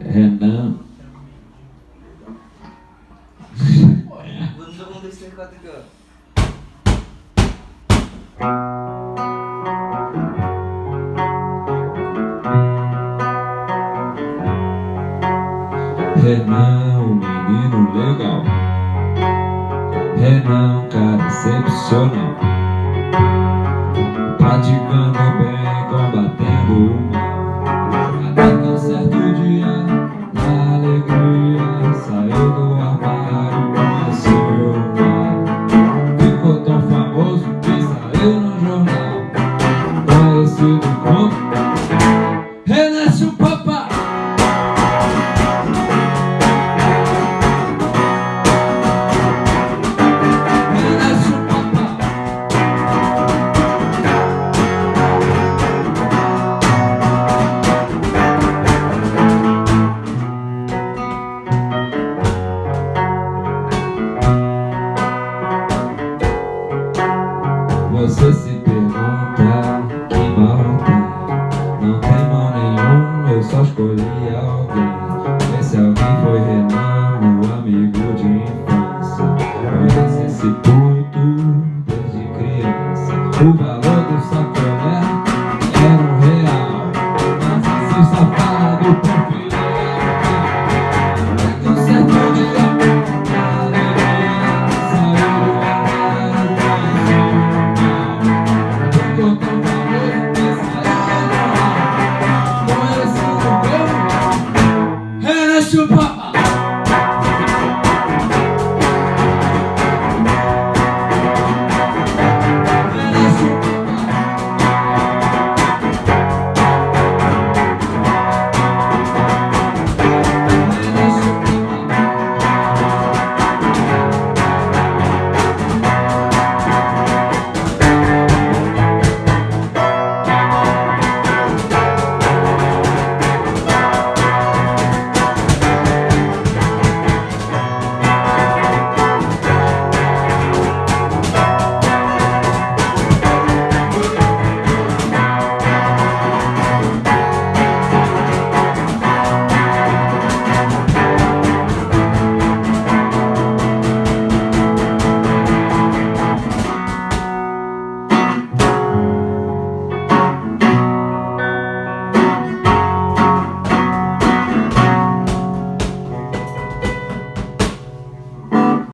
Renan. Renan, um menino legal. Renan, cara excepcional. Conhecido como Renan Chupapa. Renan Chupapa. Você se Só escolhi alguém. Esse alguém foi Renan, meu amigo de infância Conhece esse ponto desde criança. O valor do sacolé era um real Mas esse safado perfeito